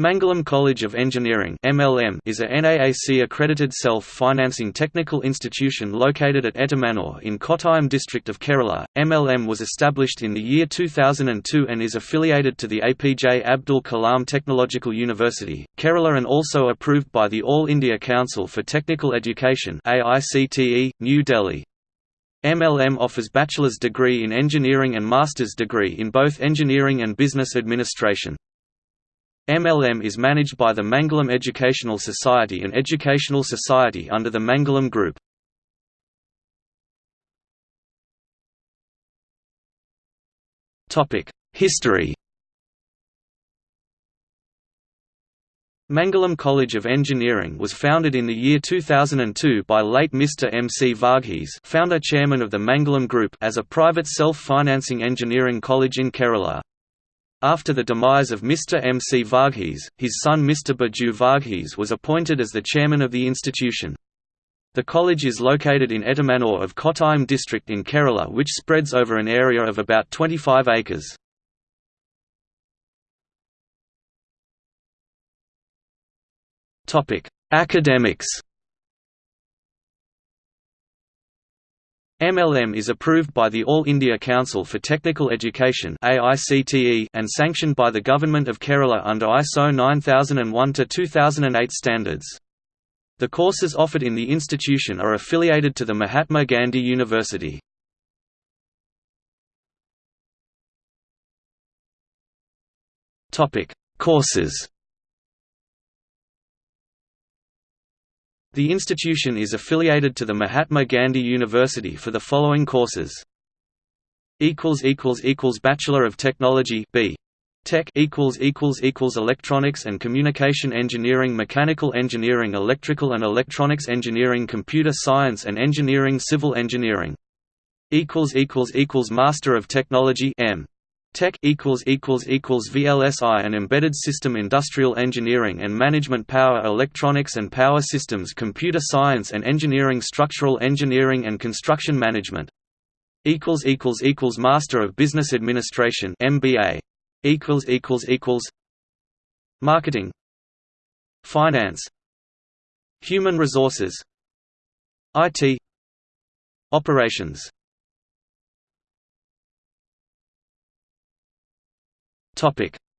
Mangalam College of Engineering (MLM) is a NAAC-accredited self-financing technical institution located at Ettumanoor in Kottayam district of Kerala. MLM was established in the year 2002 and is affiliated to the APJ Abdul Kalam Technological University, Kerala and also approved by the All India Council for Technical Education (AICTE), New Delhi. MLM offers bachelor's degree in engineering and master's degree in both engineering and business administration. MLM is managed by the Mangalam Educational Society and Educational Society under the Mangalam Group. History Mangalam College of Engineering was founded in the year 2002 by late Mr. M. C. Varghese founder chairman of the Mangalam Group as a private self-financing engineering college in Kerala. After the demise of Mr. M. C. Varghese, his son Mr. Baju Varghese was appointed as the chairman of the institution. The college is located in Ettumanoor of Kottayam district in Kerala which spreads over an area of about 25 acres. Academics MLM is approved by the All India Council for Technical Education and sanctioned by the Government of Kerala under ISO 9001-2008 standards. The courses offered in the institution are affiliated to the Mahatma Gandhi University. Courses The institution is affiliated to the Mahatma Gandhi University for the following courses. Bachelor of Technology B. Tech Electronics and Communication Engineering Mechanical Engineering Electrical and Electronics Engineering Computer Science and Engineering Civil Engineering Master of Technology M. Tech equals equals equals VLSI and Embedded System Industrial Engineering and Management Power Electronics and Power Systems Computer Science and Engineering Structural Engineering and Construction Management. Equals equals equals Master of Business Administration MBA equals equals equals Marketing. Finance. Human Resources. IT Operations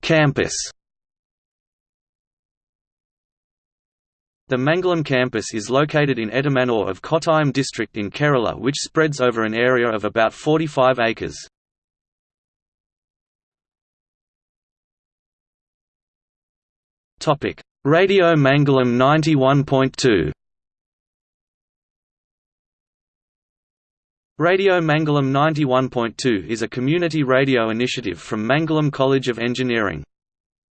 Campus. The Mangalam campus is located in Ettumanoor of Kottayam district in Kerala which spreads over an area of about 45 acres. Radio Mangalam 91.2 Radio Mangalam 91.2 is a community radio initiative from Mangalam College of Engineering.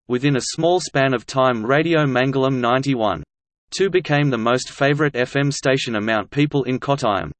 Within a small span of time Radio Mangalam 91.2 became the most favourite FM station among people in Kottayam.